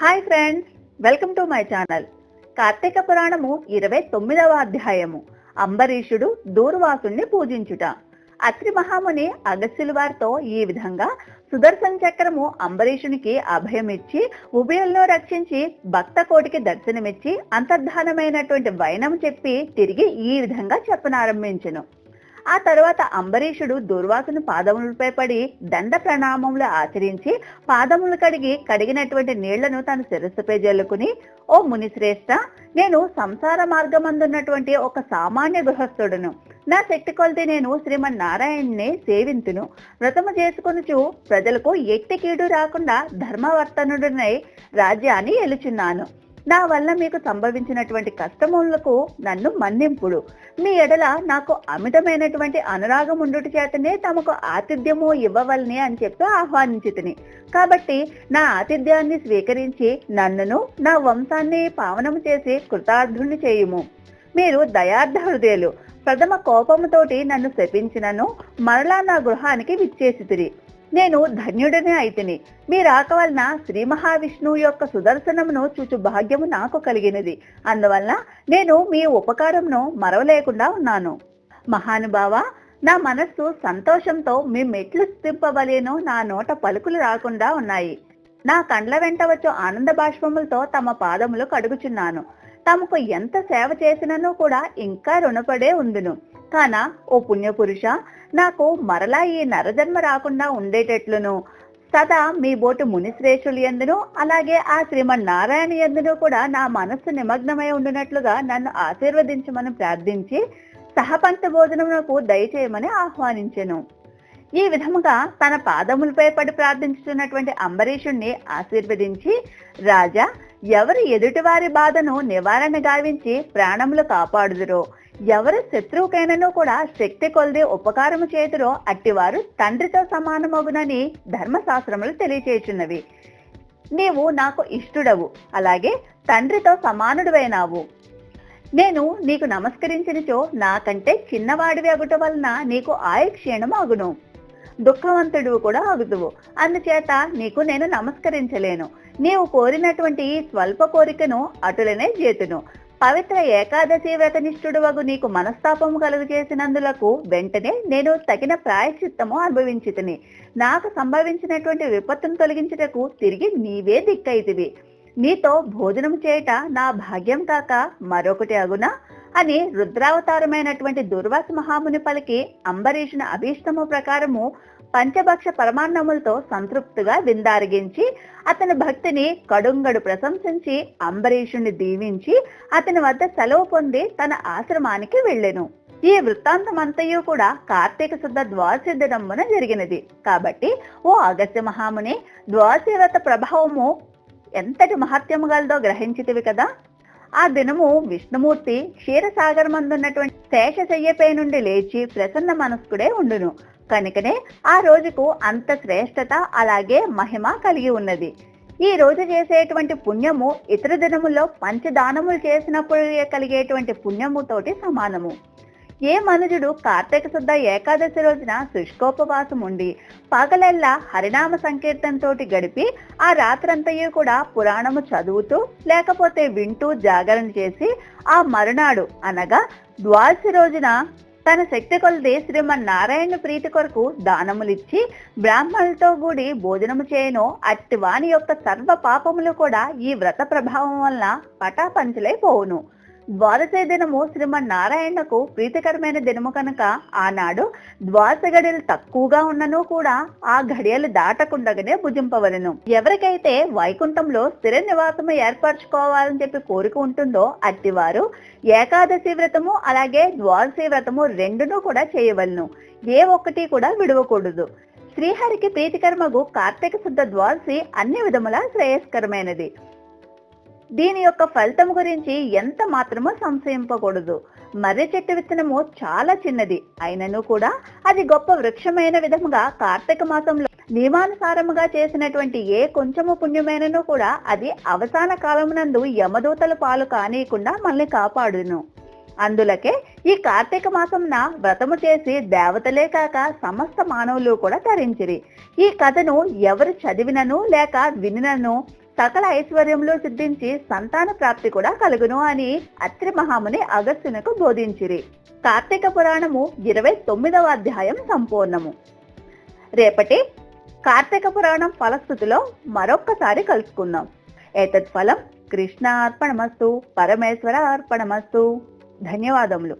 Hi friends welcome to my channel. Karthika Puranam ఇరవై తొమ్మిదవ అధ్యాయము. అంబరీషుడు దూర్వాసుణ్ణి పూజించుట. అత్రి మహాముని అగస్యుల వారితో ఈ విధంగా సుదర్శన చక్రము అంబరీషునికి అభయమిచ్చి ఉభయులను రక్షించి భక్త కోటికి దర్శనమిచ్చి అంతర్ధానమైనటువంటి వైనం చెప్పి తిరిగి ఈ విధంగా చెప్పనారంభించను. ఆ తర్వాత అంబరీషుడు దుర్వాసును పాదములపై పడి దండ ప్రణామములు ఆచరించి పాదములు కడిగి కడిగినటువంటి నీళ్ళను తన శిరస్సుపై జల్లుకుని ఓ మునిశ్రేష్ట నేను సంసార మార్గమందున్నటువంటి ఒక సామాన్య గృహస్థుడును. నా శక్తి కొలిది నేను శ్రీమన్నారాయణ్ణి సేవింతును. వ్రతము చేసుకొనుచు ప్రజలకు ఎట్టి కీడు రాకుండా ధర్మవర్తనుడినై రాజ్యాన్ని ఎలుచున్నాను నా వల్ల మీకు సంభవించినటువంటి కష్టములకు నన్ను మన్నింపుడు. మీ ఎడల నాకు అమితమైనటువంటి అనురాగం ఉండుట చేతనే తమకు ఆతిథ్యము ఇవ్వవలని అని చెప్పి ఆహ్వానించి కాబట్టి నా ఆతిథ్యాన్ని స్వీకరించి నన్నును నా వంశాన్ని పావనము చేసి కృతార్థుని చేయుము. మీరు దయార్థ హృదయులు. ప్రథమ కోపముతోటి నన్ను శపించినను. మరలా నా గృహానికి విచ్చేసితిరి. నేను ధన్యుడిని అయితిని. మీ రాక వలన శ్రీ మహావిష్ణువు యొక్క సుదర్శనమును చూచు భాగ్యము నాకు కలిగినది. అందువలన నేను మీ ఉపకారంను మరవలేకుండా ఉన్నాను. మహానుభావ నా మనస్సు సంతోషంతో మీ మెట్లు స్థింపబలేను నా నోట పలుకులు రాకుండా ఉన్నాయి. నా కండ్ల వెంట వచ్చు ఆనంద బాష్పములతో తమ పాదములు కడుగుచున్నాను. తమకు ఎంత సేవ చేసినను కూడా ఇంకా రుణపడే ఉందును. కాన? ఓ పుణ్యపురుష నాకు మరలా ఈ నరజన్మ రాకుండా ఉండేటట్లును. సదా మీ బోటు మునిశ్రేషులు ఎందును అలాగే ఆ శ్రీమన్నారాయణ ఎందును కూడా నా మనస్సు నిమగ్నమై ఉండినట్లుగా నన్ను ఆశీర్వదించమని ప్రార్థించి సహపంచ భోజనమునకు దయచేయమని ఆహ్వానించెను. ఈ విధముగా తన పాదములపై పడి ప్రార్థించుతున్నటువంటి అంబరీషుణ్ణి ఆశీర్వదించి రాజా ఎవరు ఎదుటివారి బాధను నివారణ గావించి ప్రాణములు కాపాడుదురో. ఎవరు శత్రువుకైనను కూడా శక్తి కొలిది ఉపకారము చేతురో అట్టివారు తండ్రితో సమానమగునని ధర్మశాస్త్రములు తెలియచేయుచున్నవి. నీవు నాకు ఇష్టుడవు అలాగే తండ్రితో సమానుడువైనావు. నేను నీకు నమస్కరించినచో నాకంటే చిన్నవాడివి అగుట వలన నీకు ఆయుక్షీణం అగును దుఃఖవంతుడు కూడా అగుదువు. అందుచేత నీకు నేను నమస్కరించలేను. నీవు కోరినటువంటి ఈ స్వల్ప కోరికను అటులనే చేతును. పవిత్ర ఏకాదశి వ్రతనిష్ఠుడు వగు నీకు మనస్తాపము కలుగు చేసినందులకు వెంటనే నేను తగిన ప్రాయశ్చిత్తము అనుభవించితిని. నాకు సంభవించినటువంటి విపత్తును తొలగించుటకు తిరిగి నీవే దిక్కైతివి నీతో భోజనం చేయట నా భాగ్యం కాక మరొకటి అగునా? అని రుద్రావతారమైనటువంటి దుర్వాస మహాముని పలికి అంబరీషుని అభీష్టము ప్రకారము పంచభక్ష పరమాన్నములతో సంతృప్తిగా విందారగించి అతని భక్తిని కడుంగడు ప్రశంసించి అంబరీషుని దీవించి అతని వద్ద సెలవు పొంది తన ఆశ్రమానికి వెళ్ళెను. ఈ వృత్తాంతమంతయు కూడా కార్తీక శుద్ధ ద్వాదశి దినమున జరిగినది. కాబట్టి ఓ అగస్త్య మహాముని ద్వాదశి వ్రత ప్రభావము ఎంతటి మహత్యము గలదో గ్రహించితివి కదా. ఆ దినము విష్ణుమూర్తి క్షీరసాగర్ మందున్నటువంటి శేషశయ్యపై నుండి లేచి ప్రసన్న మనస్కుడే ఉండును. కనుకనే ఆ రోజుకు అంత శ్రేష్టత అలాగే మహిమ కలిగి ఉన్నది. ఈ రోజు చేసేటువంటి పుణ్యము ఇతర దినముల్లో పంచదానములు చేసినప్పుడు కలిగేటువంటి పుణ్యము తోటి సమానము. ఏ మనుజుడు కార్తీక శుద్ధ ఏకాదశి రోజున శుష్కోపవాసం ఉండి పగలెల్లా హరినామ సంకీర్తనతోటి గడిపి ఆ రాత్రంతయు కూడా పురాణము చదువుతూ లేకపోతే వింటూ జాగరణ చేసి ఆ మరునాడు అనగా ద్వాదశి రోజున తన శక్తి కొలది శ్రీమన్నారాయణ ప్రీతి కొరకు దానములిచ్చి బ్రాహ్మణులతో కూడి భోజనము చేయను. అట్టి వాని యొక్క సర్వ పాపములు కూడా ఈ వ్రత ప్రభావం వలన పటాపంచలైపోవును. ద్వాదశ దినము శ్రీమన్నారాయణకు ప్రీతికరమైన దినము కనుక ఆనాడు ద్వాదశ గడియలు తక్కువగా ఉన్నను కూడా ఆ గడియలు దాటకుండగానే భుజింపవలను. ఎవరికైతే వైకుంఠంలో స్థిర నివాసము ఏర్పరచుకోవాలని చెప్పి కోరిక ఉంటుందో అట్టివారు ఏకాదశి వ్రతము అలాగే ద్వాదశి వ్రతము రెండును కూడా చేయవలను. ఏ ఒక్కటి కూడా విడవకూడదు. శ్రీహరికి ప్రీతికర్మకు కార్తీక శుద్ధ ద్వాదశి అన్ని విధముల శ్రేయస్కరమైనది. దీని యొక్క ఫలితం గురించి ఎంత మాత్రమో సంశయింపకూడదు. మర్రి చెట్టు విత్తనము చాలా చిన్నది. అయినను కూడా అది గొప్ప వృక్షమైన విధముగా కార్తీక మాసంలో నియమానుసారముగా చేసినటువంటి ఏ కొంచెము పుణ్యమైనను కూడా అది అవసాన కాలమునందు యమదూతల పాలు కానీయకుండా మనల్ని కాపాడును. అందులకే ఈ కార్తీక మాసంన వ్రతము చేసి దేవతలే కాక సమస్త మానవులు కూడా ధరించిరి ఈ కథను ఎవరు చదివినను లేక వినినను సకల ఐశ్వర్యంలో సిద్ధించి సంతాన ప్రాప్తి కూడా కలుగును అని అత్రి మహాముని అగస్త్యునకు బోధించిరి. కార్తీక పురాణము ఇరవై తొమ్మిదవ అధ్యాయం సంపూర్ణము. రేపటి కార్తీక పురాణం ఫలస్థుతిలో మరొక్కసారి కలుసుకుందాం. ఏతత్ ఫలం కృష్ణ అర్పణమస్తు పరమేశ్వర అర్పణమస్తు ధన్యవాదములు.